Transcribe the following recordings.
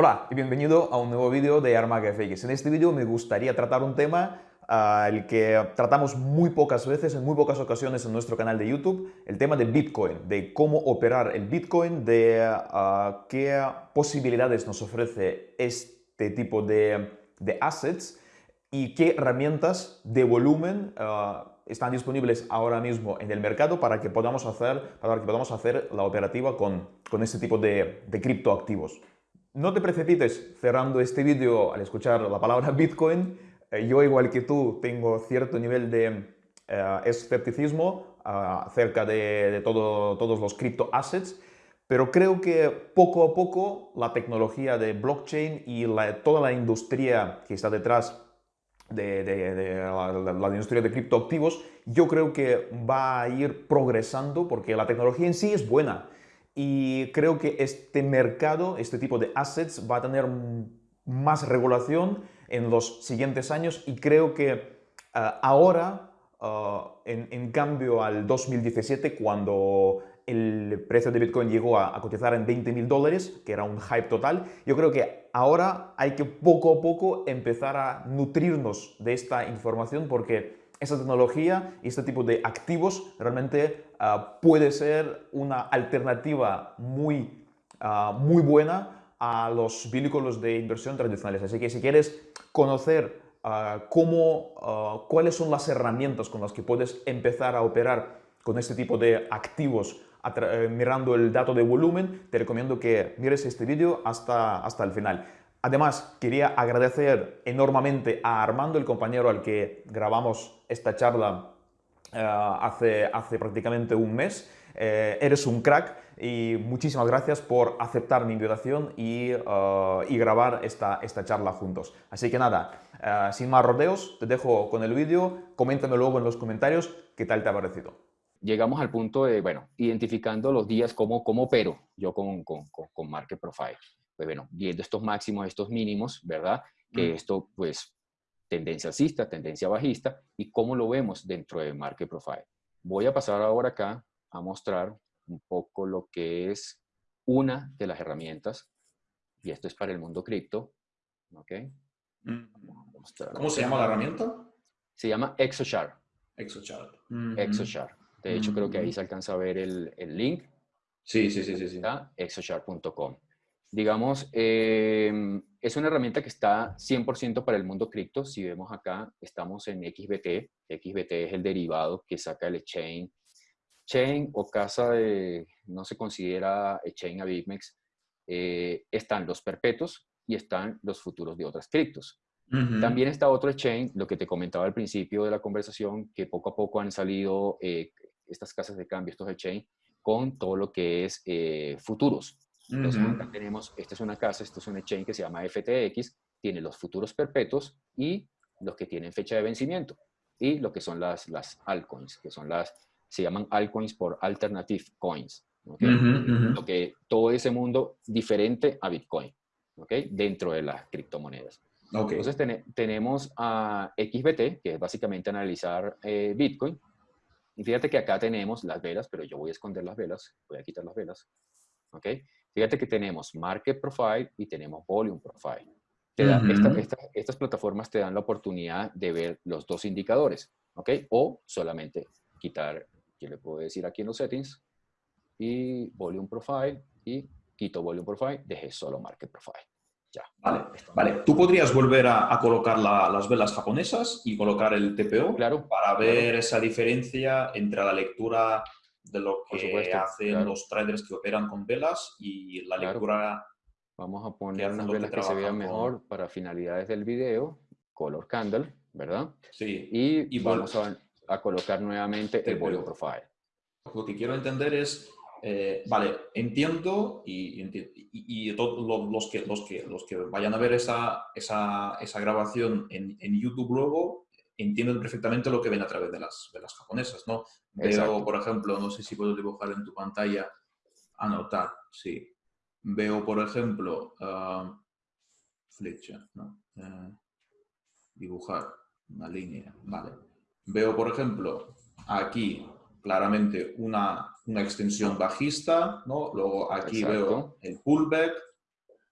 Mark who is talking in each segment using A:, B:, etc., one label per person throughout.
A: Hola y bienvenido a un nuevo vídeo de Armaga FX. En este vídeo me gustaría tratar un tema uh, el que tratamos muy pocas veces, en muy pocas ocasiones en nuestro canal de YouTube, el tema de Bitcoin, de cómo operar el Bitcoin, de uh, qué posibilidades nos ofrece este tipo de, de assets y qué herramientas de volumen uh, están disponibles ahora mismo en el mercado para que podamos hacer, para que podamos hacer la operativa con, con este tipo de, de criptoactivos. No te precipites cerrando este vídeo al escuchar la palabra Bitcoin. Eh, yo, igual que tú, tengo cierto nivel de eh, escepticismo uh, acerca de, de todo, todos los cripto assets, pero creo que poco a poco la tecnología de blockchain y toda la industria que está detrás de, la, industria de criptoactivos, yo creo que va a ir progresando porque la tecnología en sí es buena y creo que este mercado, este tipo de assets va a tener más regulación en los siguientes años y creo que uh, ahora, uh, en, en, cambio al 2017, cuando el precio de Bitcoin llegó a, a cotizar en 20 mil dólares, que era un hype total, yo creo que ahora hay que poco a poco empezar a nutrirnos de esta información porque esta tecnología y este tipo de activos realmente uh, puede ser una alternativa muy, uh, muy buena a los vehículos de inversión tradicionales. Así que si quieres conocer uh, cómo, cuáles son las herramientas con las que puedes empezar a operar con este tipo de activos eh, mirando el dato de volumen, te recomiendo que mires este vídeo hasta, hasta el final. Además, quería agradecer enormemente a Armando, el compañero al que grabamos esta charla uh, hace, hace prácticamente un mes. Eh, eres un crack y muchísimas gracias por aceptar mi invitación y, uh, y grabar esta, esta charla juntos. Así que nada, sin más rodeos, te dejo con el vídeo, coméntame luego en los comentarios qué tal te ha parecido.
B: Llegamos al punto de, bueno, identificando los días como, como opero yo con, con, con Market Profile pues bueno, viendo estos máximos, estos mínimos, ¿verdad? Que mm. esto, pues, tendencia alcista, tendencia bajista, y cómo lo vemos dentro de Market Profile. Voy a pasar ahora acá a mostrar un poco lo que es una de las herramientas, y esto es para el mundo cripto, ¿ok?
A: Mm. ¿Cómo se llama la herramienta?
B: Se llama ExoChart.
A: ExoChart.
B: ExoChart. De hecho, creo que ahí se alcanza a ver el, el link.
A: Sí, sí, sí, sí. sí.
B: Exochart.com digamos, em, es una herramienta que está 100% para el mundo cripto. Si vemos acá, estamos en XBT. XBT es el derivado que saca el chain. Chain o casa de, no se considera chain a BitMEX, eh, están los perpetuos y están los futuros de otras criptos. También está otro chain, lo que te comentaba al principio de la conversación, que poco a poco han salido eh, estas casas de cambio, estos chain, con todo lo que es eh, futuros. Entonces, acá tenemos, esta es una casa, esto es un exchange que se llama FTX, tiene los futuros perpetuos y los que tienen fecha de vencimiento. Y lo que son las, las altcoins, que son las, se llaman altcoins por alternative coins. Lo que, todo ese mundo diferente a Bitcoin, ¿okay? dentro de las criptomonedas. Entonces tenemos a XBT, que es básicamente analizar eh, Bitcoin. Y fíjate que acá tenemos las velas, pero yo voy a esconder las velas, voy a quitar las velas. ¿Ok? Fíjate que tenemos Market Profile y tenemos Volume Profile. estas plataformas te dan la oportunidad de ver los dos indicadores, ¿ok? O solamente quitar, yo le puedo decir aquí en los settings, y Volume Profile, y quito Volume Profile, dejé solo Market Profile. Ya.
A: Vale, vale. ¿Tú podrías volver a, colocar las velas japonesas y colocar el TPO
B: claro,
A: para ver esa diferencia entre la lectura de lo que hacen los traders que operan con velas y la lectura.
B: Vamos a poner unas velas que, se vean mejor para finalidades del video, color candle, ¿verdad?
A: Sí.
B: Y, vamos a, colocar nuevamente el volume profile.
A: Lo que quiero entender es, eh, vale, entiendo y, y, todos los que, los, que, los que vayan a ver esa, esa, esa grabación en, en YouTube luego entienden perfectamente lo que ven a través de las, de las japonesas, ¿no? Veo, por ejemplo, no sé si puedo dibujar en tu pantalla, anotar, sí. Veo, por ejemplo, uh, flecha, ¿no? Uh, dibujar una línea, vale. Veo, por ejemplo, aquí claramente una, una extensión bajista, ¿no? Luego aquí veo el pullback,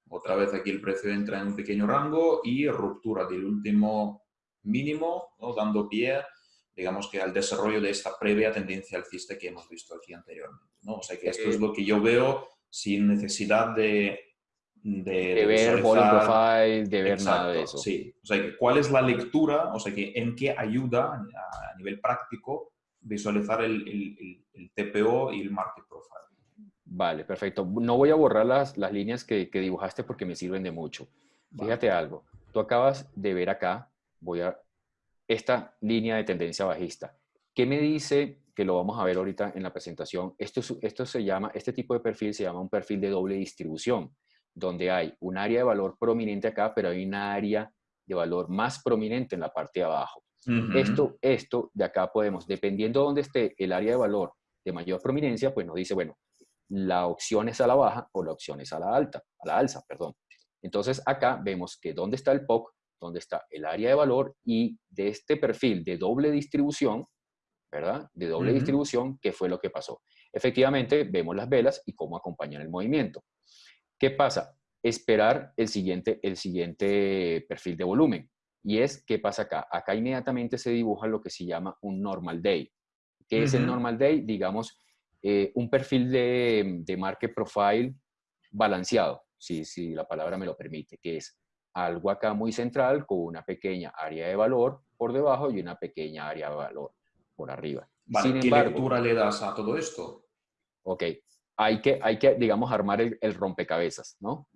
C: otra vez aquí el precio entra en un pequeño rango y ruptura del último mínimo, ¿no? dando pie, digamos que al desarrollo de esta previa tendencia alcista que hemos visto aquí anteriormente. ¿no? O sea que esto es lo que yo veo sin necesidad de...
B: De, ver volume profile, de ver nada de eso.
C: Sí, o sea, ¿cuál es la lectura? O sea, que ¿en qué ayuda a, nivel práctico visualizar el, el, TPO y el market profile?
B: Vale, perfecto. No voy a borrar las, las líneas que, que, dibujaste porque me sirven de mucho. Fíjate algo. Tú acabas de ver acá, voy a esta línea de tendencia bajista. ¿Qué me dice? Que lo vamos a ver ahorita en la presentación. Esto, esto se llama, este tipo de perfil se llama un perfil de doble distribución, donde hay un área de valor prominente acá, pero hay una área de valor más prominente en la parte de abajo. esto, esto de acá podemos, dependiendo de dónde esté el área de valor de mayor prominencia, pues nos dice, bueno, la opción es a la baja o la opción es a la alta, a la alza, perdón. Entonces acá vemos que dónde está el POC, donde está el área de valor y de este perfil de doble distribución, ¿verdad? De doble distribución, ¿qué fue lo que pasó? Efectivamente, vemos las velas y cómo acompañan el movimiento. ¿Qué pasa? Esperar el siguiente, el siguiente perfil de volumen. Y es, ¿qué pasa acá? Acá inmediatamente se dibuja lo que se llama un normal day. ¿Qué es el normal day? Digamos, eh, un perfil de, de market profile balanceado, si, si la palabra me lo permite, que es algo acá muy central con una pequeña área de valor por debajo y una pequeña área de valor por arriba.
C: ¿Qué lectura le das a todo esto?
B: Ok, hay que, hay que digamos, armar el, rompecabezas, ¿no?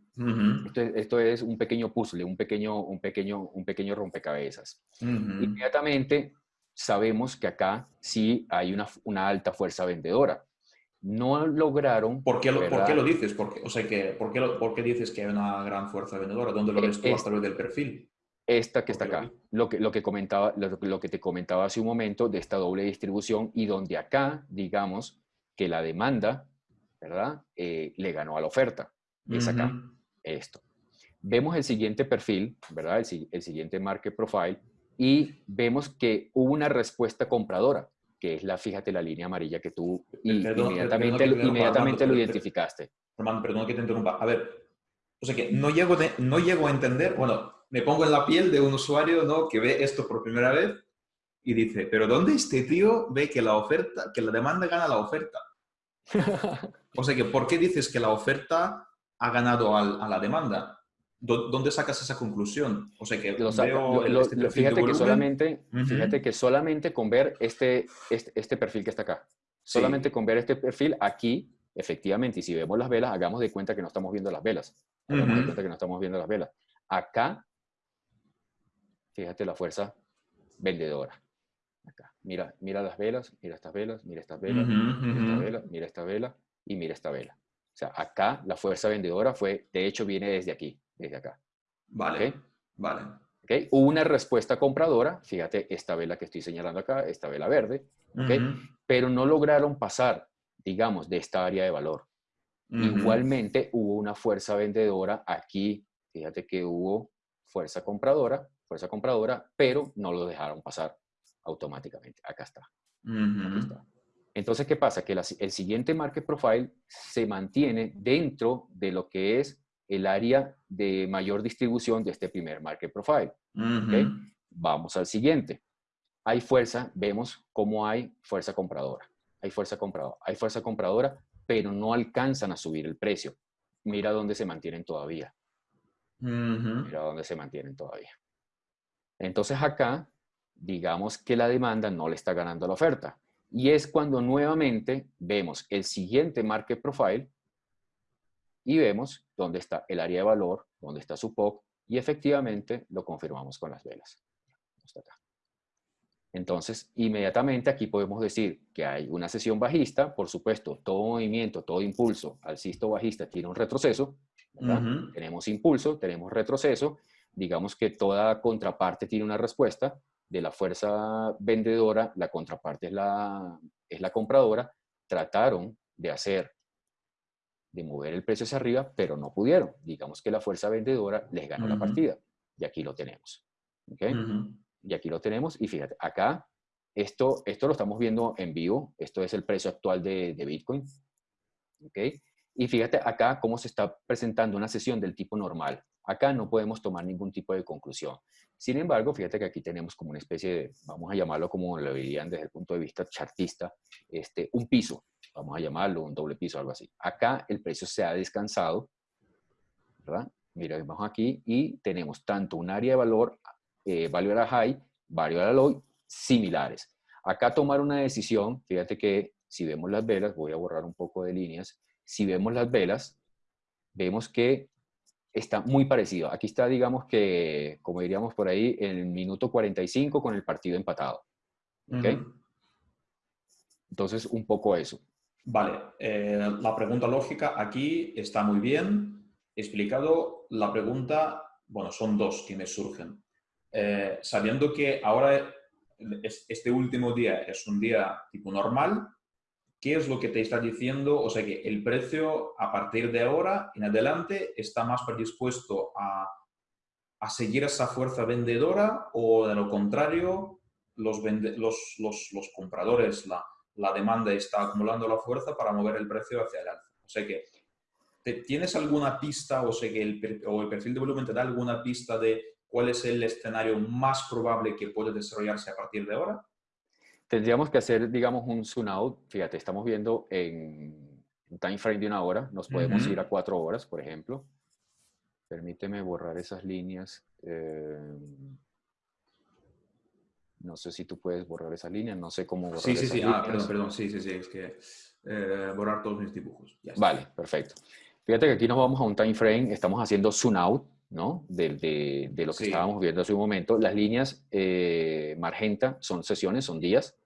B: esto, es un pequeño puzzle, un pequeño, un pequeño, un pequeño rompecabezas. Inmediatamente sabemos que acá sí hay una, una alta fuerza vendedora no lograron...
C: ¿Por qué lo, ¿por qué lo dices? ¿Por qué, o sea, que, ¿por, qué ¿por qué dices que hay una gran fuerza vendedora? ¿Dónde lo ves tú a través del perfil?
B: Esta que está acá, lo que, lo, que comentaba, lo, que te comentaba hace un momento de esta doble distribución y donde acá, digamos, que la demanda, ¿verdad? Eh, le ganó a la oferta. Es acá, esto. Vemos el siguiente perfil, ¿verdad? El, el siguiente market profile y vemos que hubo una respuesta compradora que es la, fíjate, la línea amarilla que tú inmediatamente, inmediatamente lo identificaste.
C: Román, perdón que te interrumpa. A ver, o sea que no llego, no llego a entender, bueno, me pongo en la piel de un usuario ¿no? que ve esto por primera vez y dice, pero ¿dónde este tío ve que la oferta, que la demanda gana la oferta? o sea que, ¿por qué dices que la oferta ha ganado a la demanda? ¿Dónde sacas esa conclusión? O sea que
B: este fíjate que solamente, fíjate que solamente con ver este, este, este, perfil que está acá, solamente con ver este perfil aquí, efectivamente, y si vemos las velas, hagamos de cuenta que no estamos viendo las velas. Hagamos de cuenta que no estamos viendo las velas. Acá, fíjate la fuerza vendedora. Acá, mira, mira las velas, mira estas velas, mira estas velas, mira esta vela, mira esta vela y mira esta vela. O sea, acá la fuerza vendedora fue, de hecho, viene desde aquí desde acá.
C: Vale, vale.
B: ¿Okay? Hubo una respuesta compradora, fíjate, esta vela que estoy señalando acá, esta vela verde, pero no lograron pasar, digamos, de esta área de valor. Igualmente hubo una fuerza vendedora aquí, fíjate que hubo fuerza compradora, fuerza compradora, pero no lo dejaron pasar automáticamente. Acá está. está. Entonces, ¿qué pasa? Que el siguiente market profile se mantiene dentro de lo que es el área de mayor distribución de este primer market profile. Vamos al siguiente. Hay fuerza, vemos cómo hay fuerza compradora. Hay fuerza compradora, hay fuerza compradora, pero no alcanzan a subir el precio. Mira dónde se mantienen todavía. Mira dónde se mantienen todavía. Entonces acá, digamos que la demanda no le está ganando la oferta. Y es cuando nuevamente vemos el siguiente market profile y vemos dónde está el área de valor, dónde está su POC, y efectivamente lo confirmamos con las velas. Entonces, inmediatamente aquí podemos decir que hay una sesión bajista, por supuesto, todo movimiento, todo impulso alcista bajista tiene un retroceso, tenemos impulso, tenemos retroceso, digamos que toda contraparte tiene una respuesta, de la fuerza vendedora, la contraparte es la, es la compradora, trataron de hacer de mover el precio hacia arriba, pero no pudieron. Digamos que la fuerza vendedora les ganó la partida. Y aquí lo tenemos. ¿okay? Y aquí lo tenemos. Y fíjate, acá, esto, esto lo estamos viendo en vivo. Esto es el precio actual de, de Bitcoin. ¿okay? Y fíjate acá cómo se está presentando una sesión del tipo normal. Acá no podemos tomar ningún tipo de conclusión. Sin embargo, fíjate que aquí tenemos como una especie de, vamos a llamarlo como lo dirían desde el punto de vista chartista, este, un piso, vamos a llamarlo un doble piso, algo así. Acá el precio se ha descansado, ¿verdad? Miremos aquí y tenemos tanto un área de valor, eh, value at high, value at low, similares. Acá tomar una decisión, fíjate que si vemos las velas, voy a borrar un poco de líneas, si vemos las velas, vemos que está muy parecido. Aquí está, digamos que, como diríamos por ahí, en el minuto 45 con el partido empatado. Entonces, un poco eso.
C: Vale, eh, la pregunta lógica aquí está muy bien explicado. La pregunta, bueno, son dos que me surgen. Eh, sabiendo que ahora este último día es un día tipo normal, ¿qué es lo que te está diciendo? O sea que el precio a partir de ahora en adelante está más predispuesto a, a seguir esa fuerza vendedora o de lo contrario, los, los, los, los, compradores, la, la, demanda está acumulando la fuerza para mover el precio hacia el alza. O sea que, ¿tienes alguna pista o, sea que el, o el perfil de volumen te da alguna pista de cuál es el escenario más probable que puede desarrollarse a partir de ahora?
B: Tendríamos que hacer, digamos, un zoom out. Fíjate, estamos viendo en un time frame de una hora. Nos podemos ir a cuatro horas, por ejemplo. Permíteme borrar esas líneas. Eh, no sé si tú puedes borrar esas líneas. No sé cómo borrar
C: Sí, sí, sí. Ah, perdón, perdón. Sí, sí, sí. Es que eh, borrar todos mis dibujos.
B: Vale, perfecto. Fíjate que aquí nos vamos a un time frame. Estamos haciendo zoom out. ¿no? De, de, lo que estábamos viendo hace un momento. Las líneas eh, magenta son sesiones, son días.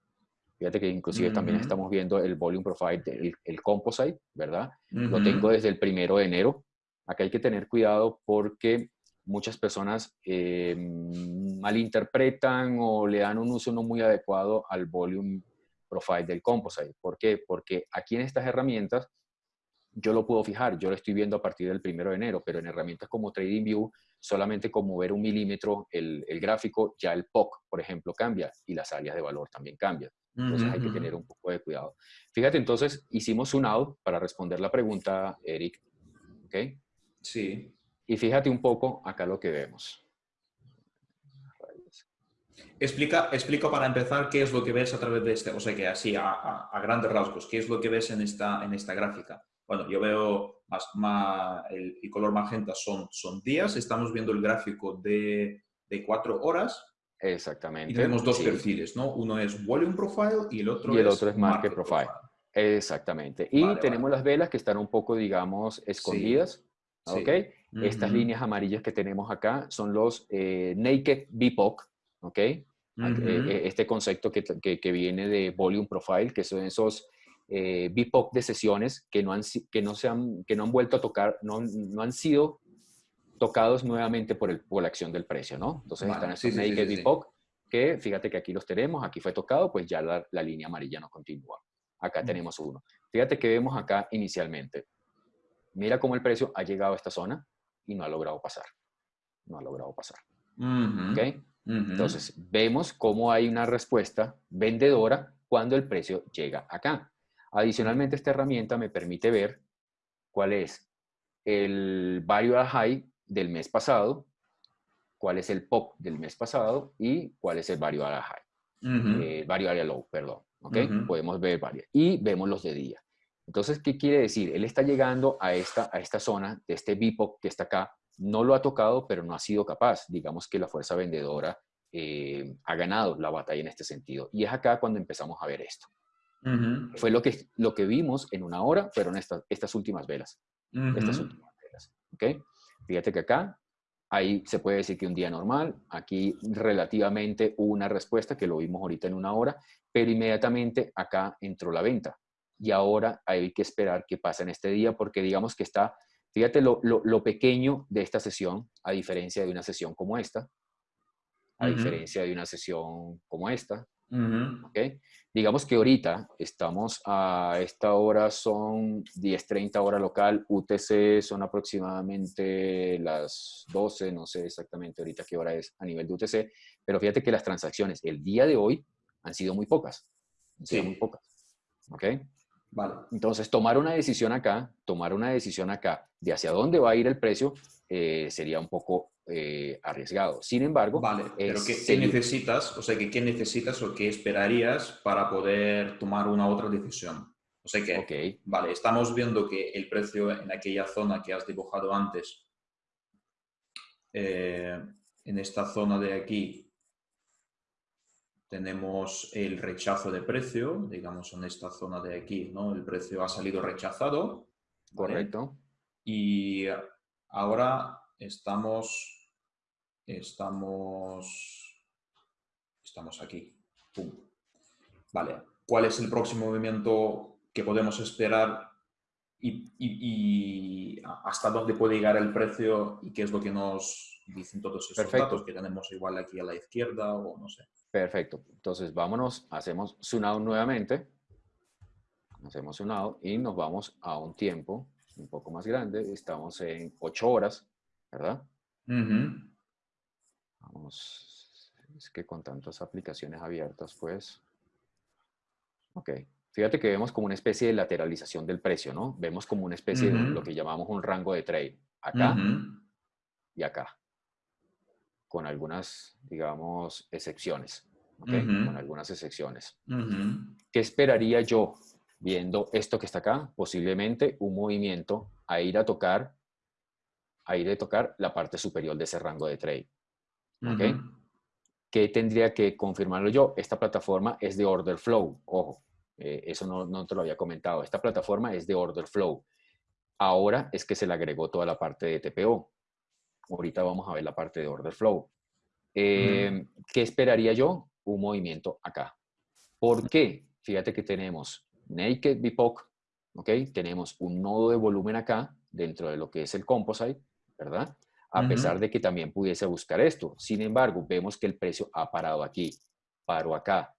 B: Fíjate que inclusive también estamos viendo el volume profile, el, el composite, ¿verdad? Lo tengo desde el primero de enero. Acá hay que tener cuidado porque muchas personas eh, malinterpretan o le dan un uso no muy adecuado al volume profile del composite. ¿Por qué? Porque aquí en estas herramientas yo lo puedo fijar, yo lo estoy viendo a partir del primero de enero, pero en herramientas como TradingView, solamente con mover un milímetro el, el, gráfico, ya el POC, por ejemplo, cambia y las áreas de valor también cambian. Entonces hay que tener un poco de cuidado. Fíjate, entonces hicimos un out para responder la pregunta, Eric. ¿Ok?
C: Sí.
B: Y fíjate un poco acá lo que vemos.
C: Explica, explica para empezar qué es lo que ves a través de este, o sea que así a, a, grandes rasgos, qué es lo que ves en esta, en esta gráfica. Bueno, yo veo más, más el, el, color magenta son, son días, estamos viendo el gráfico de, de cuatro horas
B: Exactamente.
C: Y tenemos dos perfiles, ¿no? Uno es Volume Profile y el otro,
B: y el
C: es,
B: otro es Market, Profile. Exactamente. Y vale, tenemos vale. las velas que están un poco, digamos, escondidas. Sí. ¿Ok? Sí. Estas uh -huh. líneas amarillas que tenemos acá son los eh, Naked BIPOC. ¿Ok? Uh -huh. Este concepto que, que, que, viene de Volume Profile, que son esos eh, BIPOC de sesiones que no, han, que, no se han, que no han vuelto a tocar, no, no han sido tocados nuevamente por, el, por la acción del precio, ¿no? Entonces están estos sí, naked sí, sí, que fíjate que aquí los tenemos, aquí fue tocado, pues ya la, la línea amarilla no continúa. Acá mm. tenemos uno. Fíjate que vemos acá inicialmente. Mira cómo el precio ha llegado a esta zona y no ha logrado pasar. No ha logrado pasar. Uh -huh. ¿Ok? Uh -huh. Entonces, vemos cómo hay una respuesta vendedora cuando el precio llega acá. Adicionalmente, esta herramienta me permite ver cuál es el value high del mes pasado, cuál es el POP del mes pasado y cuál es el variable high, uh -huh. eh, variable low, perdón. ¿ok? -huh. Podemos ver varias. Y vemos los de día. Entonces, ¿qué quiere decir? Él está llegando a esta, a esta zona de este BIPOC que está acá, no lo ha tocado, pero no ha sido capaz. Digamos que la fuerza vendedora eh, ha ganado la batalla en este sentido. Y es acá cuando empezamos a ver esto. Uh -huh. Fue lo que, lo que vimos en una hora, pero en esta, estas últimas velas. Estas últimas velas. ¿ok? Fíjate que acá, ahí se puede decir que un día normal, aquí relativamente hubo una respuesta que lo vimos ahorita en una hora, pero inmediatamente acá entró la venta. Y ahora hay que esperar qué pasa en este día, porque digamos que está, fíjate lo, lo, lo pequeño de esta sesión, a diferencia de una sesión como esta, a uh -huh. diferencia de una sesión como esta, Uh -huh. ¿okay? Digamos que ahorita estamos a esta hora, son 10.30 hora local, UTC son aproximadamente las 12, no sé exactamente ahorita qué hora es a nivel de UTC, pero fíjate que las transacciones el día de hoy han sido muy pocas. Han sido sí. muy pocas. ¿Ok? Vale. Entonces, tomar una decisión acá, tomar una decisión acá de hacia dónde va a ir el precio eh, sería un poco eh, arriesgado. Sin embargo...
C: Vale, pero ¿qué, necesitas? O sea, ¿qué necesitas o qué esperarías para poder tomar una otra decisión? O sea que, vale, estamos viendo que el precio en aquella zona que has dibujado antes, eh, en esta zona de aquí, tenemos el rechazo de precio, digamos en esta zona de aquí, ¿no? El precio ha salido rechazado.
B: Correcto.
C: Y ahora estamos, estamos, estamos aquí. Vale. ¿Cuál es el próximo movimiento que podemos esperar y, hasta dónde puede llegar el precio y qué es lo que nos dicen todos esos datos que tenemos igual aquí a la izquierda o no sé.
B: Perfecto. Entonces vámonos, hacemos zoom out nuevamente. Hacemos zoom out y nos vamos a un tiempo un poco más grande. Estamos en 8 horas, ¿verdad? Vamos, es que con tantas aplicaciones abiertas, pues... Ok. Fíjate que vemos como una especie de lateralización del precio, ¿no? Vemos como una especie de lo que llamamos un rango de trade. Acá y acá. Con algunas, digamos, excepciones. Con algunas excepciones. ¿Qué esperaría yo viendo esto que está acá? Posiblemente un movimiento a ir a tocar, a ir a tocar la parte superior de ese rango de trade. ¿Ok? ¿Qué tendría que confirmarlo yo? Esta plataforma es de order flow, ojo eh, eso no, no, te lo había comentado. Esta plataforma es de Order Flow. Ahora es que se le agregó toda la parte de TPO. Ahorita vamos a ver la parte de Order Flow. Eh, ¿Qué esperaría yo? Un movimiento acá. ¿Por qué? Fíjate que tenemos Naked BIPOC, ¿ok? Tenemos un nodo de volumen acá dentro de lo que es el composite, ¿verdad? A pesar de que también pudiese buscar esto. Sin embargo, vemos que el precio ha parado aquí, paró acá,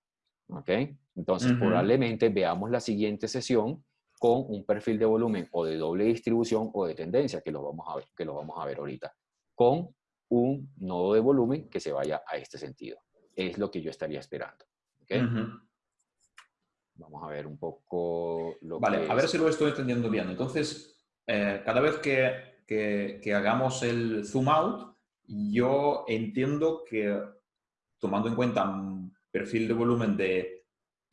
B: ¿ok? Entonces, probablemente veamos la siguiente sesión con un perfil de volumen o de doble distribución o de tendencia, que lo vamos a ver, que lo vamos a ver ahorita, con un nodo de volumen que se vaya a este sentido. Es lo que yo estaría esperando. Vamos a ver un poco
C: lo vale, a ver si lo estoy entendiendo bien. Entonces, eh, cada vez que, que, que hagamos el zoom out, yo entiendo que tomando en cuenta un perfil de volumen de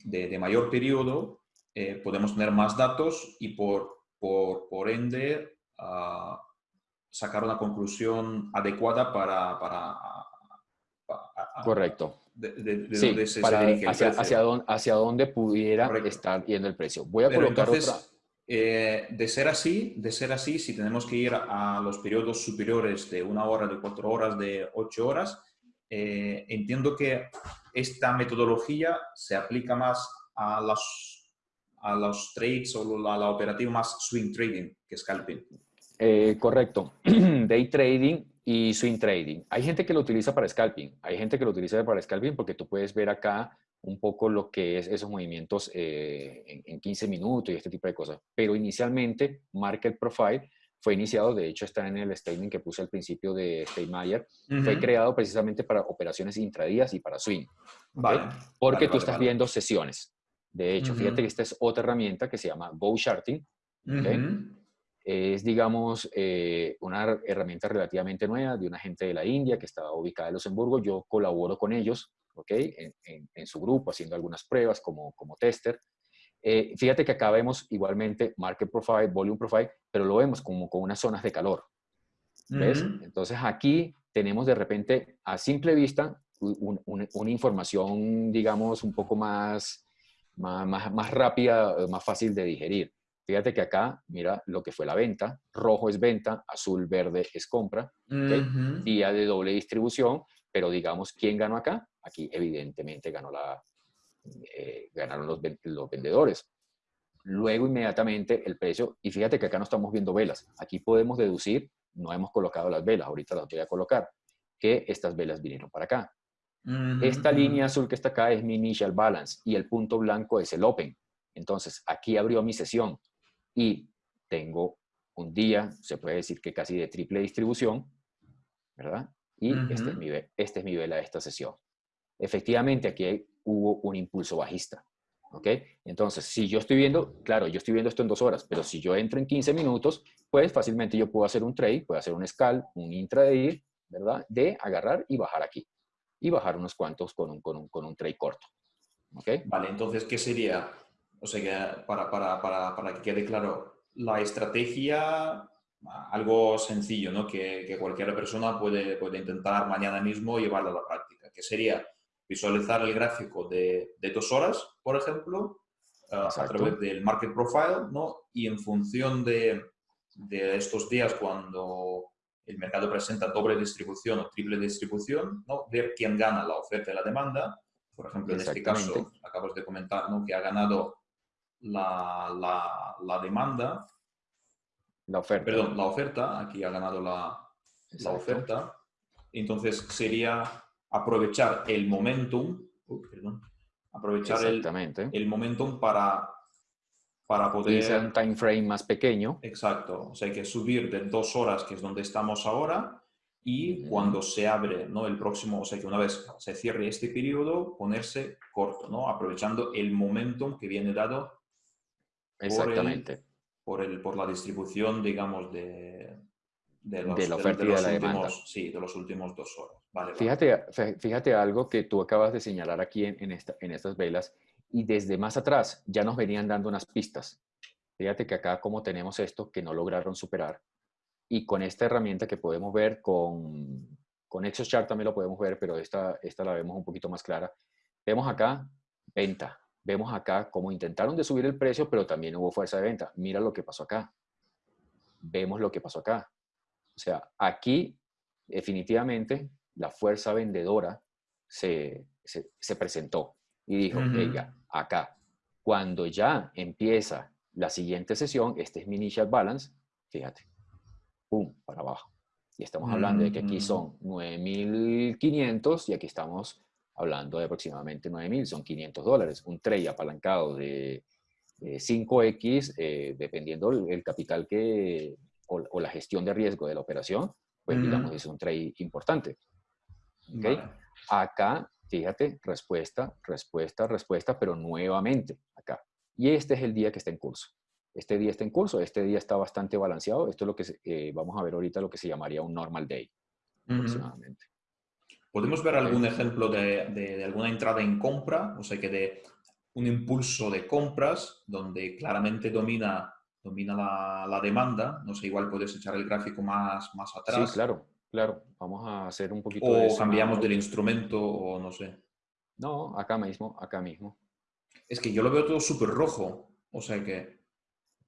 C: de, mayor periodo, eh, podemos tener más datos y por, por, por ende ah, sacar una conclusión adecuada para... para,
B: Correcto. De, hacia, hacia, dónde, hacia dónde pudiera estar yendo el precio. Voy a colocar otra...
C: Eh, de ser así, de ser así, si tenemos que ir a los periodos superiores de una hora, de cuatro horas, de ocho horas, eh, entiendo que esta metodología se aplica más a los, a los trades o a la operativa más swing trading que scalping.
B: Eh, correcto. Day trading y swing trading. Hay gente que lo utiliza para scalping. Hay gente que lo utiliza para scalping porque tú puedes ver acá un poco lo que es esos movimientos eh, en, en, 15 minutos y este tipo de cosas. Pero inicialmente, Market Profile fue iniciado, de hecho está en el statement que puse al principio de Steinmeier, fue creado precisamente para operaciones intradías y para swing. Vale. Porque tú estás viendo sesiones. De hecho, fíjate que esta es otra herramienta que se llama Go Charting. Es, digamos, eh, una herramienta relativamente nueva de una gente de la India que estaba ubicada en Luxemburgo. Yo colaboro con ellos, ¿ok? En, en, su grupo, haciendo algunas pruebas como, como tester. Eh, fíjate que acá vemos igualmente Market Profile, Volume Profile, pero lo vemos como con unas zonas de calor. ¿Ves? Entonces aquí tenemos de repente a simple vista una información, digamos, un poco más, más, más, rápida, más fácil de digerir. Fíjate que acá, mira lo que fue la venta. Rojo es venta, azul, verde es compra. Día de doble distribución, pero digamos, ¿quién ganó acá? Aquí evidentemente ganó la, eh, ganaron los, los vendedores. Luego inmediatamente el precio, y fíjate que acá no estamos viendo velas, aquí podemos deducir, no hemos colocado las velas, ahorita las voy a colocar, que estas velas vinieron para acá. Esta línea azul que está acá es mi initial balance y el punto blanco es el open. Entonces, aquí abrió mi sesión y tengo un día, se puede decir que casi de triple distribución, ¿verdad? Y este, es mi, este es mi vela de esta sesión. Efectivamente, aquí hubo un impulso bajista. ¿Ok? Entonces, si yo estoy viendo, claro, yo estoy viendo esto en dos horas, pero si yo entro en 15 minutos, pues fácilmente yo puedo hacer un trade, puedo hacer un scalp, un intraday, ¿verdad? De agarrar y bajar aquí. Y bajar unos cuantos con un, con un, con un trade corto. ¿Ok?
C: Vale, entonces, ¿qué sería? O sea, que para, para, para, para que quede claro, la estrategia, algo sencillo, ¿no? Que, que, cualquier persona puede, puede intentar mañana mismo llevarlo a la práctica, que sería visualizar el gráfico de, de dos horas, por ejemplo, uh, a través del Market Profile, ¿no? Y en función de, de, estos días cuando el mercado presenta doble distribución o triple distribución, ¿no? Ver quién gana la oferta y la demanda. Por ejemplo, en este caso, acabas de comentar, ¿no? Que ha ganado la, la, la demanda.
B: La oferta.
C: Perdón, la oferta. Aquí ha ganado la, la oferta. Entonces sería aprovechar el momentum, perdón, aprovechar el, el, momentum para, para poder...
B: Irse un time frame más pequeño.
C: Exacto, o sea, hay que subir de dos horas, que es donde estamos ahora, y cuando se abre ¿no? el próximo, o sea, que una vez se cierre este periodo, ponerse corto, ¿no? aprovechando el momentum que viene dado
B: Exactamente.
C: Por, el, por, la distribución, digamos, de,
B: de, la oferta y de la demanda.
C: Sí, de los últimos dos horas. Vale,
B: fíjate, fíjate algo que tú acabas de señalar aquí en, en, esta, en estas velas y desde más atrás ya nos venían dando unas pistas. Fíjate que acá como tenemos esto que no lograron superar y con esta herramienta que podemos ver con, con Chart también lo podemos ver, pero esta, esta la vemos un poquito más clara. Vemos acá venta, vemos acá cómo intentaron de subir el precio, pero también hubo fuerza de venta. Mira lo que pasó acá. Vemos lo que pasó acá. O sea, aquí definitivamente la fuerza vendedora se, se, presentó y dijo, oiga, acá, cuando ya empieza la siguiente sesión, este es mi initial balance, fíjate, pum, para abajo. Y estamos hablando de que aquí son 9.500 y aquí estamos hablando de aproximadamente 9.000, son 500 dólares. Un trade apalancado de, 5X, eh, dependiendo el, capital que, o, la gestión de riesgo de la operación, pues digamos es un trade importante. ¿Okay? Acá, fíjate, respuesta, respuesta, respuesta, pero nuevamente acá. Y este es el día que está en curso. Este día está en curso, este día está bastante balanceado. Esto es lo que eh, vamos a ver ahorita, lo que se llamaría un normal day, aproximadamente.
C: ¿Podemos ver algún ejemplo de, de, de, alguna entrada en compra? O sea, que de un impulso de compras donde claramente domina domina la, la, demanda, no sé, igual puedes echar el gráfico más, más atrás.
B: Sí, claro, claro. Vamos a hacer un poquito
C: o de cambiamos del instrumento o no sé.
B: No, acá mismo, acá mismo.
C: Es que yo lo veo todo súper rojo, o sea que...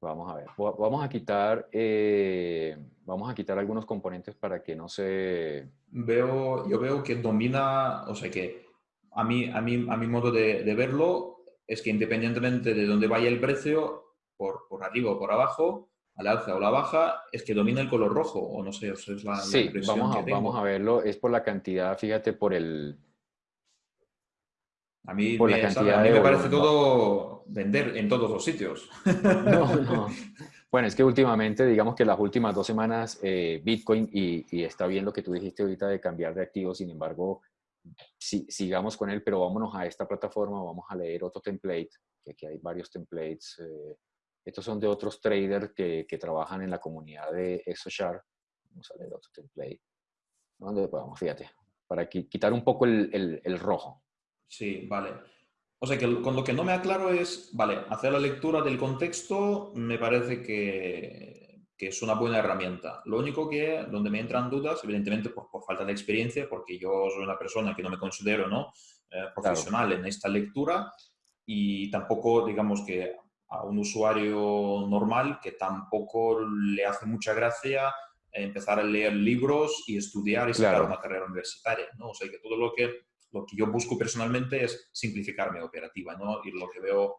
B: Vamos a ver, vamos a quitar, eh, vamos a quitar algunos componentes para que no se...
C: Veo, yo veo que domina, o sea que a mí, a mí, a mi modo de, de verlo es que independientemente de dónde vaya el precio, por, por arriba o por abajo, al alza o la baja, es que domina el color rojo, o no sé, eso es la,
B: sí, vamos a, vamos a verlo, es por la cantidad, fíjate, por el...
C: A mí, me, a mí me parece todo vender en todos los sitios.
B: No, no. Bueno, es que últimamente, digamos que las últimas dos semanas, eh, Bitcoin, y, y, está bien lo que tú dijiste ahorita de cambiar de activo, sin embargo, si, sigamos con él, pero vámonos a esta plataforma, vamos a leer otro template, que aquí hay varios templates. Eh, estos son de otros traders que, que trabajan en la comunidad de ExoShare. Vamos a leer otro template. ¿Dónde podemos? Fíjate, para quitar un poco el, el, el, rojo.
C: Sí, vale. O sea, que con lo que no me aclaro es, vale, hacer la lectura del contexto me parece que, que es una buena herramienta. Lo único que, donde me entran dudas, evidentemente por, por falta de experiencia, porque yo soy una persona que no me considero ¿no? Eh, profesional claro. en esta lectura y tampoco, digamos que a un usuario normal que tampoco le hace mucha gracia empezar a leer libros y estudiar y sacar claro. una carrera universitaria, ¿no? O sea, que todo lo que, lo que yo busco personalmente es simplificar mi operativa, ¿no? Y lo que veo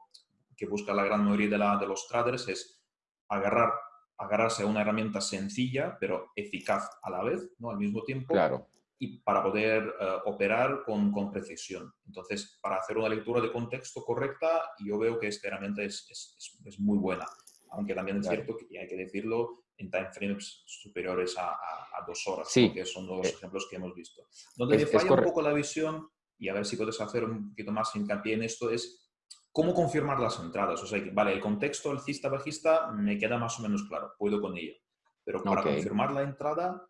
C: que busca la gran mayoría de, la, de los traders es agarrar, agarrarse a una herramienta sencilla, pero eficaz a la vez, ¿no? Al mismo tiempo.
B: Claro
C: y para poder uh, operar con, con, precisión. Entonces, para hacer una lectura de contexto correcta, yo veo que esta herramienta es, es, es muy buena, aunque también es claro. cierto que hay que decirlo en timeframes superiores a, a, a dos horas,
B: sí.
C: que son los eh, ejemplos que hemos visto. Donde me falla un poco la visión, y a ver si puedes hacer un poquito más hincapié en esto, es ¿Cómo confirmar las entradas? O sea, vale, el contexto alcista bajista me queda más o menos claro, puedo con ello. Pero para confirmar la entrada,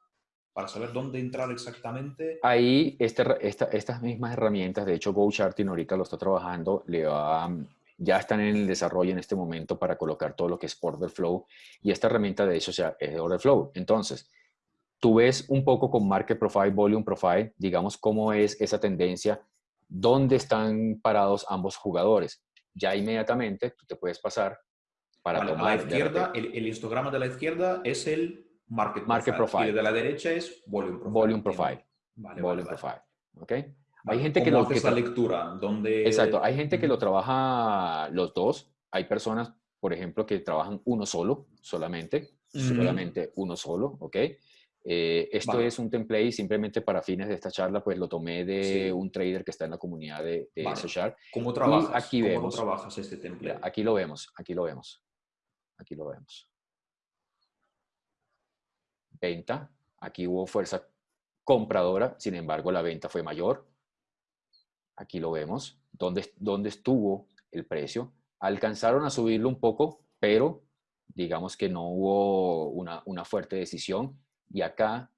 C: para saber dónde entrar exactamente.
B: Ahí este, estas mismas herramientas, de hecho GoCharting ahorita lo está trabajando, le va, ya están en el desarrollo en este momento para colocar todo lo que es Order Flow y esta herramienta de hecho es de Order Flow. Entonces, tú ves un poco con Market Profile, Volume Profile, digamos cómo es esa tendencia, dónde están parados ambos jugadores ya inmediatamente tú te puedes pasar
C: para tomar... A la izquierda, el, histograma de la izquierda es el market,
B: market profile.
C: Y de la derecha es volume profile.
B: Volume profile.
C: Vale,
B: volume profile. ¿Ok?
C: Hay gente que lo... que lectura? ¿Dónde...
B: Exacto. Hay gente que lo trabaja los dos. Hay personas, por ejemplo, que trabajan uno solo, solamente. Solamente uno solo, ¿ok? Eh, esto es un template simplemente para fines de esta charla, pues lo tomé de un trader que está en la comunidad de, de
C: vale. ¿Cómo trabajas? aquí ¿Cómo vemos, trabajas este template?
B: Aquí lo vemos, aquí lo vemos. Aquí lo vemos. Venta. Aquí hubo fuerza compradora, sin embargo la venta fue mayor. Aquí lo vemos. ¿Dónde, dónde estuvo el precio? Alcanzaron a subirlo un poco, pero digamos que no hubo una, una fuerte decisión y acá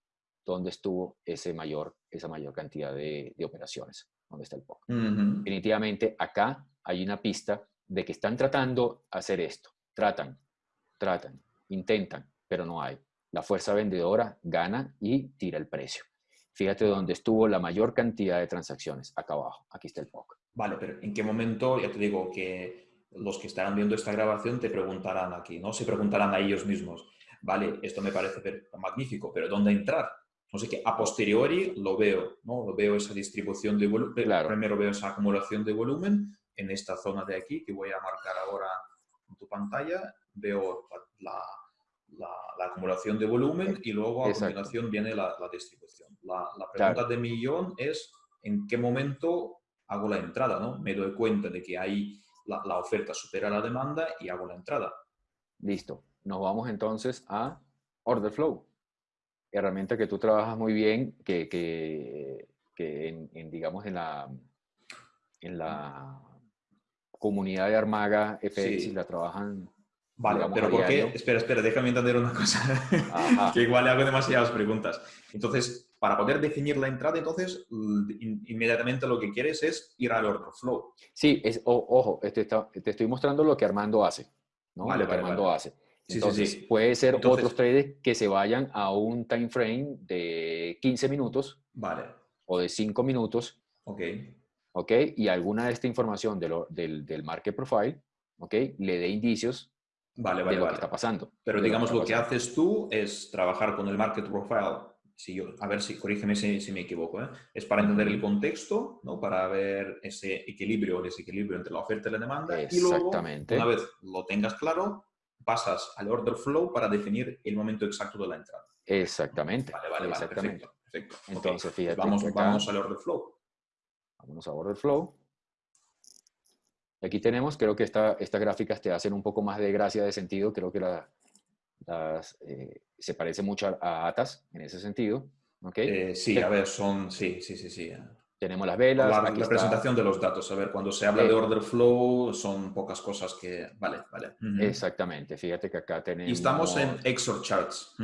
B: donde estuvo ese mayor, esa mayor cantidad de, operaciones, donde está el POC. Definitivamente acá hay una pista de que están tratando hacer esto. Tratan, tratan, intentan, pero no hay. La fuerza vendedora gana y tira el precio. Fíjate dónde estuvo la mayor cantidad de transacciones, acá abajo. Aquí está el POC.
C: Vale, pero ¿en qué momento? Ya te digo que los que estarán viendo esta grabación te preguntarán aquí, ¿no? Se preguntarán a ellos mismos vale, esto me parece magnífico, pero ¿dónde entrar? No sé que a posteriori lo veo, ¿no? Lo veo esa distribución de volumen, primero veo esa acumulación de volumen en esta zona de aquí que voy a marcar ahora en tu pantalla, veo la, la, acumulación de volumen y luego a continuación viene la, distribución. La, pregunta de millón es en qué momento hago la entrada, ¿no? Me doy cuenta de que ahí la oferta supera la demanda y hago la entrada.
B: Listo nos vamos entonces a Order Flow, herramienta que tú trabajas muy bien, que, que, en, digamos, en la, en la comunidad de Armaga FX la trabajan.
C: Vale, pero ¿por qué? Espera, espera, déjame entender una cosa, que igual le hago demasiadas preguntas. Entonces, para poder definir la entrada, entonces, inmediatamente lo que quieres es ir al order flow.
B: Sí, es, ojo, te, te, estoy mostrando lo que Armando hace. ¿no?
C: Vale,
B: lo que
C: Armando
B: hace. Entonces, puede ser otros traders que se vayan a un time frame de 15 minutos.
C: Vale.
B: O de 5 minutos.
C: Ok.
B: Ok. Y alguna de esta información del, del market profile, ok, le dé indicios
C: vale, vale,
B: de lo
C: que
B: está pasando.
C: Pero digamos, lo que, haces tú es trabajar con el market profile. Si yo, a ver si, corrígeme si, me equivoco, ¿eh? es para entender el contexto, ¿no? para ver ese equilibrio o desequilibrio entre la oferta y la demanda.
B: Exactamente.
C: Y luego, una vez lo tengas claro, pasas al order flow para definir el momento exacto de la entrada.
B: Exactamente.
C: Vale, vale,
B: Exactamente.
C: perfecto,
B: Entonces, fíjate.
C: Vamos, vamos al order flow.
B: Vamos a order flow. Aquí tenemos, creo que esta, estas gráficas te hacen un poco más de gracia, de sentido. Creo que las, eh, se parece mucho a, ATAS en ese sentido. ¿okay?
C: Eh, sí, a ver, son, sí, sí, sí, sí.
B: Tenemos las velas.
C: La, la presentación de los datos. A ver, cuando se habla de order flow son pocas cosas que... Vale, vale.
B: Exactamente. Fíjate que acá tenemos...
C: Y estamos en ExoCharts.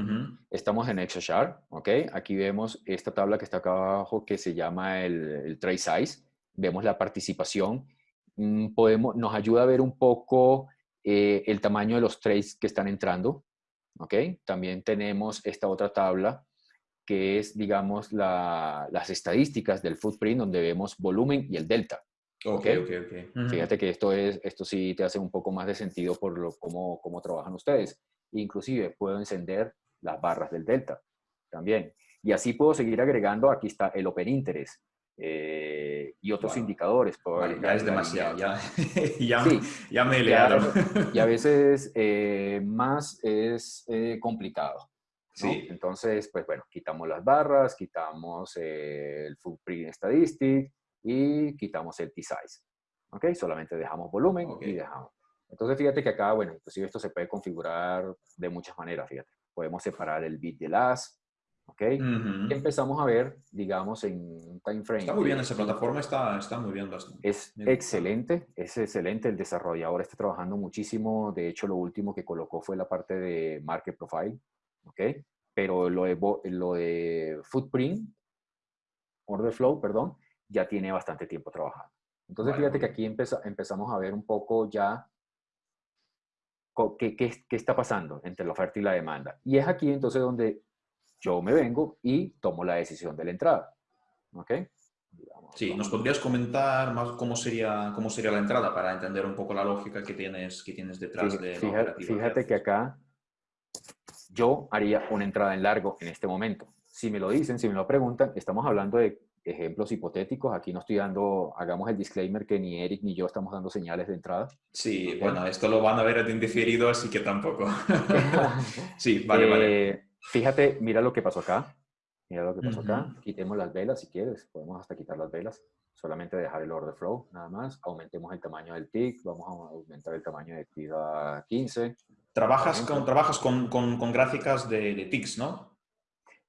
B: Estamos en ExoChart, ¿ok? Aquí vemos esta tabla que está acá abajo que se llama el, el trade size. Vemos la participación. Mm, podemos, nos ayuda a ver un poco eh, el tamaño de los trades que están entrando, ¿ok? También tenemos esta otra tabla que es, digamos, las estadísticas del footprint donde vemos volumen y el delta.
C: Ok, ok, ok.
B: Fíjate que esto, es, esto sí te hace un poco más de sentido por lo, cómo, cómo trabajan ustedes. Inclusive puedo encender las barras del delta también. Y así puedo seguir agregando, aquí está el Open Interest eh, y otros indicadores.
C: ya es demasiado, ya, ya, me he liado.
B: Y a veces eh, más es eh, complicado.
C: Sí.
B: Entonces, pues bueno, quitamos las barras, quitamos el footprint statistic y quitamos el T-size. ¿Ok? Solamente dejamos volumen y dejamos. Entonces, fíjate que acá, bueno, inclusive esto se puede configurar de muchas maneras, fíjate. Podemos separar el bit del as, ¿ok? empezamos a ver, digamos, en un time frame.
C: Está muy bien esa plataforma, está, está muy bien.
B: Es excelente, es excelente. El desarrollador está trabajando muchísimo. De hecho, lo último que colocó fue la parte de Market Profile, ¿ok? Pero lo de, lo de Footprint, Order Flow, perdón, ya tiene bastante tiempo trabajando. Entonces, fíjate que aquí empezamos a ver un poco ya qué, qué, qué está pasando entre la oferta y la demanda. Y es aquí entonces donde yo me vengo y tomo la decisión de la entrada. ¿Ok?
C: sí, ¿nos podrías comentar más cómo sería, cómo sería la entrada para entender un poco la lógica que tienes, que tienes detrás de
B: fíjate, Fíjate que acá yo haría una entrada en largo en este momento. Si me lo dicen, si me lo preguntan, estamos hablando de ejemplos hipotéticos. Aquí no estoy dando, hagamos el disclaimer que ni Eric ni yo estamos dando señales de entrada.
C: Sí, bueno, esto lo van a ver en diferido, así que tampoco. sí, vale, vale.
B: Fíjate, mira lo que pasó acá. Mira lo que pasó acá. Quitemos las velas si quieres. Podemos hasta quitar las velas. Solamente dejar el order flow, nada más. Aumentemos el tamaño del tick. Vamos a aumentar el tamaño de tick a 15.
C: Trabajas, con, trabajas con, con, gráficas de, de ticks, ¿no?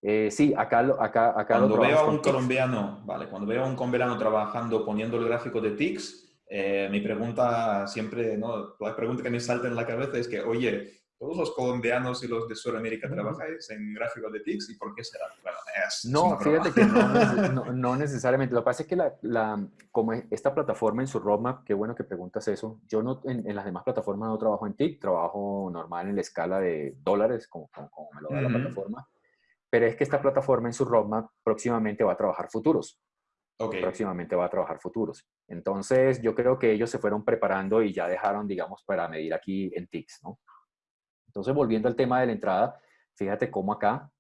B: Eh, sí, acá, acá, acá
C: cuando veo a un colombiano, vale, cuando veo a un colombiano trabajando poniendo el gráfico de ticks, eh, mi pregunta siempre, ¿no? La pregunta que me salta en la cabeza es que, oye, todos los colombianos y los de Sudamérica trabajáis en gráficos de TICS y por qué será?
B: no, fíjate que no, necesariamente. Lo que pasa es que la, como esta plataforma en su roadmap, qué bueno que preguntas eso. Yo no, en, las demás plataformas no trabajo en TIC, trabajo normal en la escala de dólares, como, como, me lo da la plataforma. Pero es que esta plataforma en su roadmap próximamente va a trabajar futuros. Okay. Próximamente va a trabajar futuros. Entonces, yo creo que ellos se fueron preparando y ya dejaron, digamos, para medir aquí en TICS, ¿no? Entonces, volviendo al tema de la entrada, fíjate cómo acá,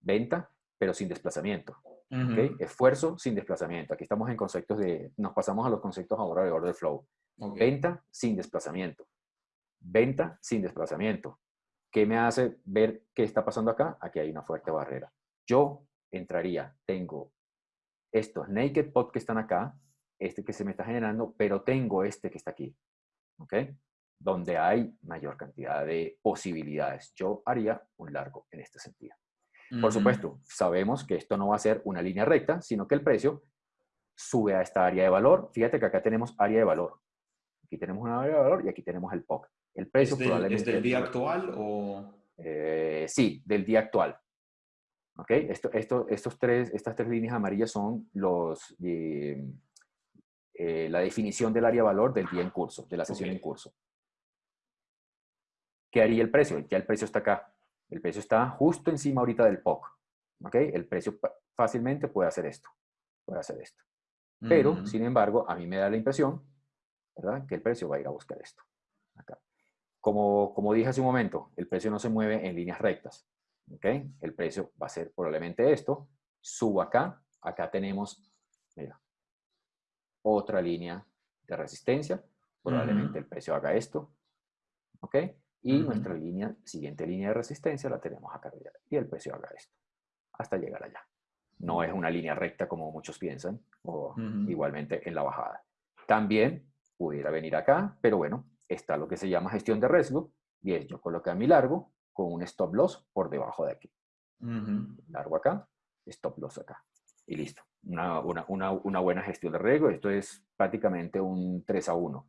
B: venta, pero sin desplazamiento. Esfuerzo sin desplazamiento. Aquí estamos en conceptos de, nos pasamos a los conceptos ahora de order flow. Venta sin desplazamiento. Venta sin desplazamiento. ¿Qué me hace ver qué está pasando acá? Aquí hay una fuerte barrera. Yo entraría, tengo estos naked pot que están acá, este que se me está generando, pero tengo este que está aquí. ¿Ok? Donde hay mayor cantidad de posibilidades. Yo haría un largo en este sentido. Por supuesto, sabemos que esto no va a ser una línea recta, sino que el precio sube a esta área de valor. Fíjate que acá tenemos área de valor. Aquí tenemos una área de valor y aquí tenemos el POC. El precio
C: ¿Es del, probablemente... ¿Es del día actual o...?
B: Eh, sí, del día actual. ¿Ok? Esto, esto, estos tres, estas tres líneas amarillas son los, eh, eh, la definición del área de valor del día en curso, de la sesión en curso. ¿Qué haría el precio? Ya el precio está acá. El precio está justo encima ahorita del POC. ¿Ok? El precio fácilmente puede hacer esto. Puede hacer esto. Pero, sin embargo, a mí me da la impresión, ¿verdad? Que el precio va a ir a buscar esto. Acá. Como, como dije hace un momento, el precio no se mueve en líneas rectas. ¿Ok? El precio va a ser probablemente esto. Subo acá. Acá tenemos, mira, otra línea de resistencia. Probablemente el precio haga esto. ¿Ok? Y nuestra línea, siguiente línea de resistencia la tenemos acá arriba. Y el precio haga esto, hasta llegar allá. No es una línea recta como muchos piensan, o igualmente en la bajada. También pudiera venir acá, pero bueno, está lo que se llama gestión de riesgo, y es yo coloqué a mi largo con un stop loss por debajo de aquí. Largo acá, stop loss acá. Y listo. Una, una, una, una, buena gestión de riesgo. Esto es prácticamente un 3 a 1.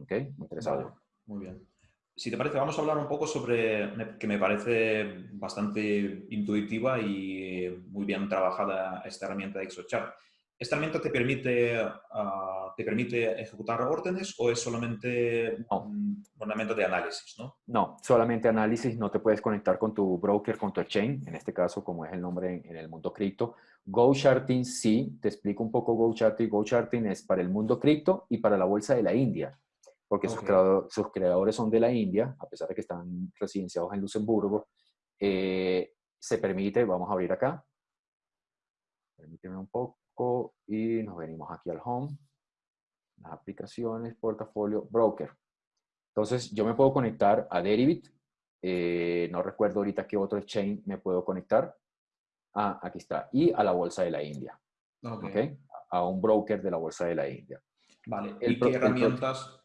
B: ¿Ok? Un 3 a 1.
C: Muy bien si te parece, vamos a hablar un poco sobre, que me parece bastante intuitiva y muy bien trabajada esta herramienta de ExoChart. ¿Esta herramienta te permite, ah, te permite ejecutar órdenes o es solamente un fundamento de análisis? ¿no?
B: no, solamente análisis. No te puedes conectar con tu broker, con tu exchange, en este caso, como es el nombre en, el mundo cripto. GoCharting sí, te explico un poco GoCharting. GoCharting es para el mundo cripto y para la bolsa de la India porque sus, creadores son de la India, a pesar de que están residenciados en Luxemburgo. Eh, se permite, vamos a abrir acá, permíteme un poco y nos venimos aquí al home, las aplicaciones, portafolio, broker. Entonces yo me puedo conectar a Deribit, eh, no recuerdo ahorita qué otro exchange me puedo conectar. Ah, aquí está, y a la bolsa de la India. Okay. A un broker de la bolsa de la India.
C: Vale, ¿y qué herramientas?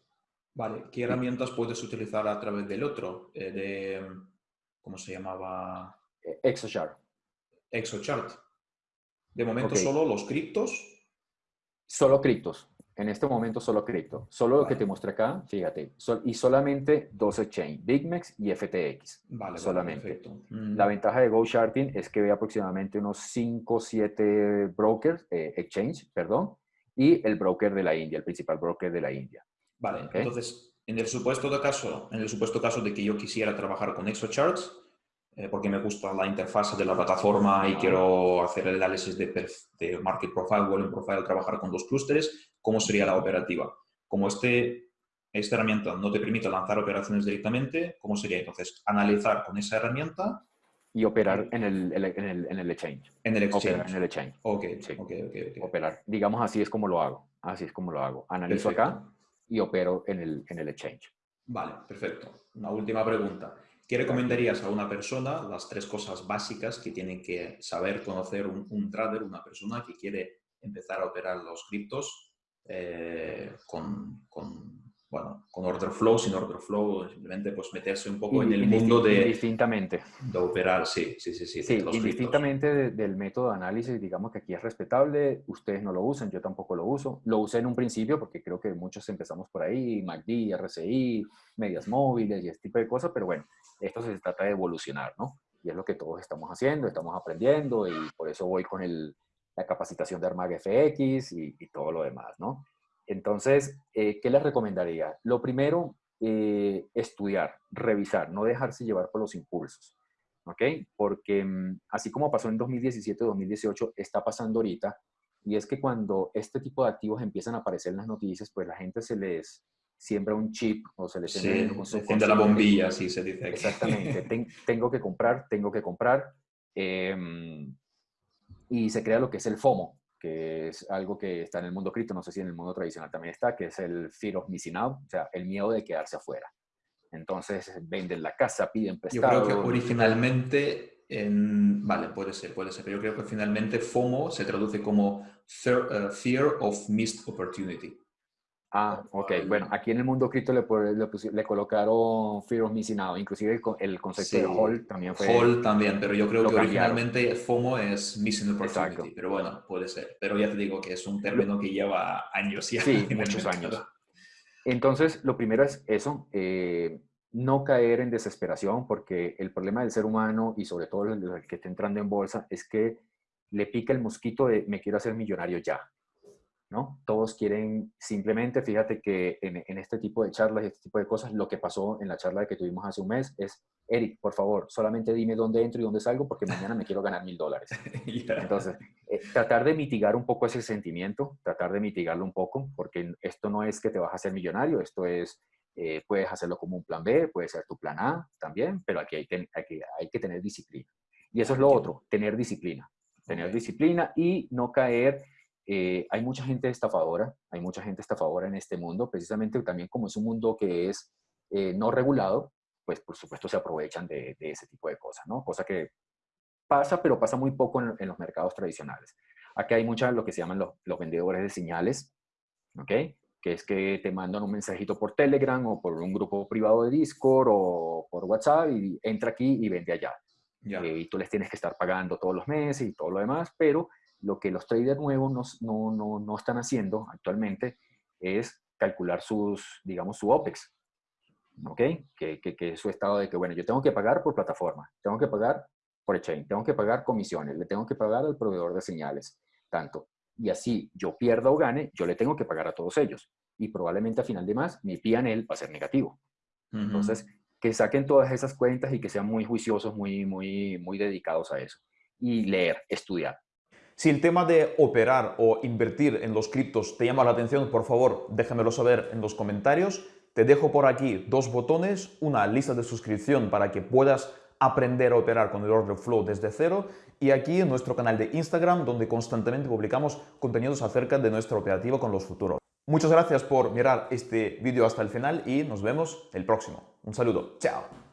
C: Vale, ¿qué herramientas puedes utilizar a través del otro? Eh, de, ¿Cómo se llamaba?
B: ExoChart.
C: ExoChart. De momento solo los criptos.
B: Solo criptos. En este momento solo cripto. Solo lo que te muestra acá, fíjate. y solamente dos exchange, BigMex y FTX.
C: Vale,
B: solamente. La mm. ventaja de GoSharting es que ve aproximadamente unos 5 o 7 brokers, eh, exchange, perdón, y el broker de la India, el principal broker de la India.
C: Vale, entonces, en el, supuesto de caso, en el supuesto caso de que yo quisiera trabajar con ExoCharts, eh, porque me gusta la interfaz de la plataforma y quiero hacer el análisis de, de Market Profile, Volume Profile, trabajar con dos clústeres, ¿cómo sería la operativa? Como este, esta herramienta no te permite lanzar operaciones directamente, ¿cómo sería entonces? Analizar con esa herramienta
B: y operar en el, en el, en el exchange.
C: En el exchange.
B: en el exchange.
C: Ok, ok, ok.
B: Operar. Digamos, así es como lo hago. Así es como lo hago. Analizo acá y opero en el, en el exchange.
C: Vale, perfecto. Una última pregunta. ¿Qué recomendarías a una persona, las tres cosas básicas que tiene que saber conocer un, trader, una persona que quiere empezar a operar los criptos eh, con, con, bueno, con order flow, sin order flow, simplemente pues meterse un poco en el mundo de...
B: Indistintamente.
C: De operar, sí, sí, sí. Sí,
B: sí indistintamente del método de análisis, digamos que aquí es respetable, ustedes no lo usan, yo tampoco lo uso. Lo usé en un principio porque creo que muchos empezamos por ahí, MACD, RSI, medias móviles y este tipo de cosas, pero bueno, esto se trata de evolucionar, ¿no? Y es lo que todos estamos haciendo, estamos aprendiendo y por eso voy con el, la capacitación de Armag FX y, y todo lo demás, ¿no? Entonces, eh, ¿qué les recomendaría? Lo primero, eh, estudiar, revisar, no dejarse llevar por los impulsos, ¿ok? Porque mm, así como pasó en 2017-2018, está pasando ahorita, y es que cuando este tipo de activos empiezan a aparecer en las noticias, pues la gente se les siembra un chip o se les
C: sí, la bombilla, así se dice.
B: Exactamente, tengo que comprar, tengo que comprar, em, y se crea lo que es el FOMO, que es algo que está en el mundo cripto, no sé si en el mundo tradicional también está, que es el fear of missing out, o sea, el miedo de quedarse afuera. Entonces venden la casa, piden prestado.
C: Yo creo que originalmente, en... vale, puede ser, puede ser, pero yo creo que finalmente FOMO se traduce como Fear of Missed Opportunity.
B: Ah, ok. Bueno, aquí en el mundo cripto le, le, colocaron Fear of Missing Out. Inclusive el, concepto de Hall también fue...
C: Hall también, pero yo creo que originalmente FOMO es Missing Opportunity. Pero bueno, puede ser. Pero ya te digo que es un término que lleva años ya.
B: Sí, muchos años. Entonces, lo primero es eso. Eh, no caer en desesperación, porque el problema del ser humano y sobre todo el que está entrando en bolsa es que le pica el mosquito de me quiero hacer millonario ya. ¿No? Todos quieren simplemente, fíjate que en, este tipo de charlas y este tipo de cosas, lo que pasó en la charla que tuvimos hace un mes es, Eric, por favor, solamente dime dónde entro y dónde salgo porque mañana me quiero ganar mil dólares. Entonces, eh, tratar de mitigar un poco ese sentimiento, tratar de mitigarlo un poco, porque esto no es que te vas a hacer millonario, esto es, eh, puedes hacerlo como un plan B, puede ser tu plan A también, pero aquí hay, hay que tener disciplina. Y eso es lo otro, tener disciplina. Tener disciplina y no caer eh, hay mucha gente estafadora, hay mucha gente estafadora en este mundo, precisamente también como es un mundo que es eh, no regulado, pues por supuesto se aprovechan de, ese tipo de cosas, ¿no? Cosa que pasa, pero pasa muy poco en, los mercados tradicionales. Aquí hay muchas lo que se llaman los, los, vendedores de señales, ¿ok? Que es que te mandan un mensajito por Telegram o por un grupo privado de Discord o por WhatsApp y entra aquí y vende allá. Eh, y tú les tienes que estar pagando todos los meses y todo lo demás, pero lo que los traders nuevos no, no, no, están haciendo actualmente es calcular sus, digamos, su OPEX. ¿Ok? Que, que, que, es su estado de que, bueno, yo tengo que pagar por plataforma, tengo que pagar por exchange, tengo que pagar comisiones, le tengo que pagar al proveedor de señales, tanto. Y así yo pierda o gane, yo le tengo que pagar a todos ellos. Y probablemente a final de más, mi PNL va a ser negativo. Entonces, que saquen todas esas cuentas y que sean muy juiciosos, muy, muy, muy dedicados a eso. Y leer, estudiar.
C: Si el tema de operar o invertir en los criptos te llama la atención, por favor, déjamelo saber en los comentarios. Te dejo por aquí dos botones, una lista de suscripción para que puedas aprender a operar con el order flow desde cero y aquí nuestro canal de Instagram donde constantemente publicamos contenidos acerca de nuestra operativa con los futuros. Muchas gracias por mirar este vídeo hasta el final y nos vemos el próximo. Un saludo. Chao.